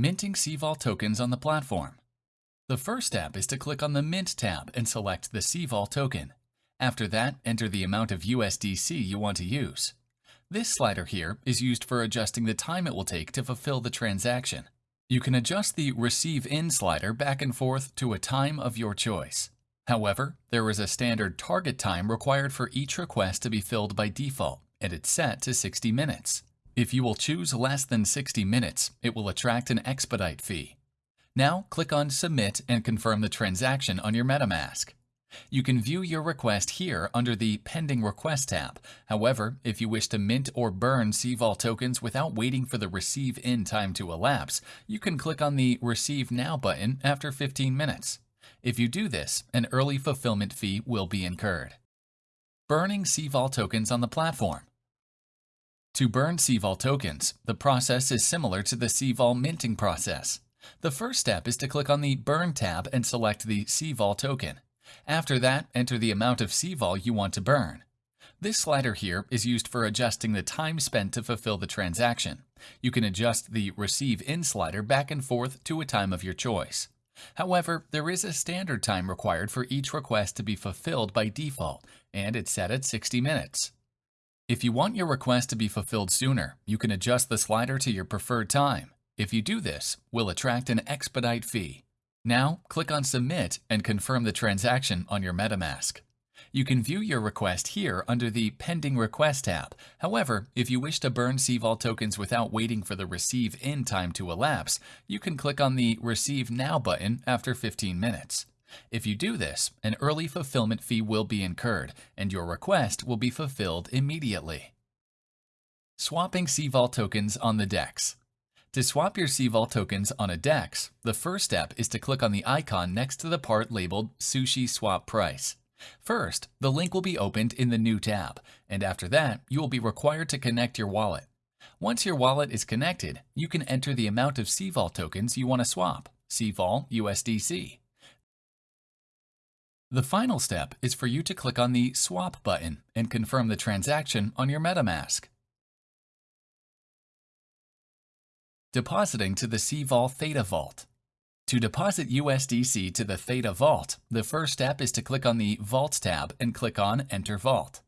minting CVOL tokens on the platform. The first step is to click on the Mint tab and select the CVOL token. After that, enter the amount of USDC you want to use. This slider here is used for adjusting the time it will take to fulfill the transaction. You can adjust the Receive In slider back and forth to a time of your choice. However, there is a standard target time required for each request to be filled by default, and it's set to 60 minutes. If you will choose less than 60 minutes, it will attract an expedite fee. Now click on Submit and confirm the transaction on your MetaMask. You can view your request here under the Pending Request tab. However, if you wish to mint or burn CVOL tokens without waiting for the receive in time to elapse, you can click on the Receive Now button after 15 minutes. If you do this, an early fulfillment fee will be incurred. Burning CVOL tokens on the platform. To burn CVOL tokens, the process is similar to the CVOL minting process. The first step is to click on the Burn tab and select the CVOL token. After that, enter the amount of CVOL you want to burn. This slider here is used for adjusting the time spent to fulfill the transaction. You can adjust the Receive In slider back and forth to a time of your choice. However, there is a standard time required for each request to be fulfilled by default, and it's set at 60 minutes. If you want your request to be fulfilled sooner, you can adjust the slider to your preferred time. If you do this, we'll attract an expedite fee. Now, click on Submit and confirm the transaction on your MetaMask. You can view your request here under the Pending Request tab. However, if you wish to burn CVOL tokens without waiting for the Receive In time to elapse, you can click on the Receive Now button after 15 minutes. If you do this, an early fulfillment fee will be incurred, and your request will be fulfilled immediately. Swapping CVOL tokens on the DEX. To swap your CVOL tokens on a DEX, the first step is to click on the icon next to the part labeled Sushi Swap Price. First, the link will be opened in the New tab, and after that, you will be required to connect your wallet. Once your wallet is connected, you can enter the amount of CVOL tokens you want to swap, CVOL USDC. The final step is for you to click on the Swap button and confirm the transaction on your MetaMask. Depositing to the CVOL Theta Vault. To deposit USDC to the Theta Vault, the first step is to click on the Vault tab and click on Enter Vault.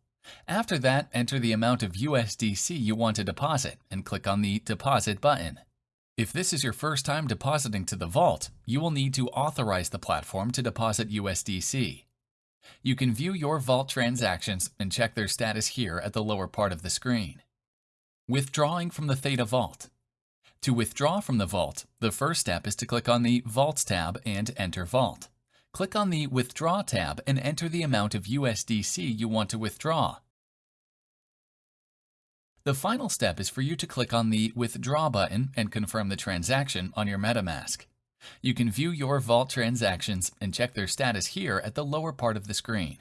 After that, enter the amount of USDC you want to deposit and click on the Deposit button. If this is your first time depositing to the vault, you will need to authorize the platform to deposit USDC. You can view your vault transactions and check their status here at the lower part of the screen. Withdrawing from the Theta Vault. To withdraw from the vault, the first step is to click on the Vaults tab and enter Vault. Click on the Withdraw tab and enter the amount of USDC you want to withdraw. The final step is for you to click on the Withdraw button and confirm the transaction on your MetaMask. You can view your Vault transactions and check their status here at the lower part of the screen.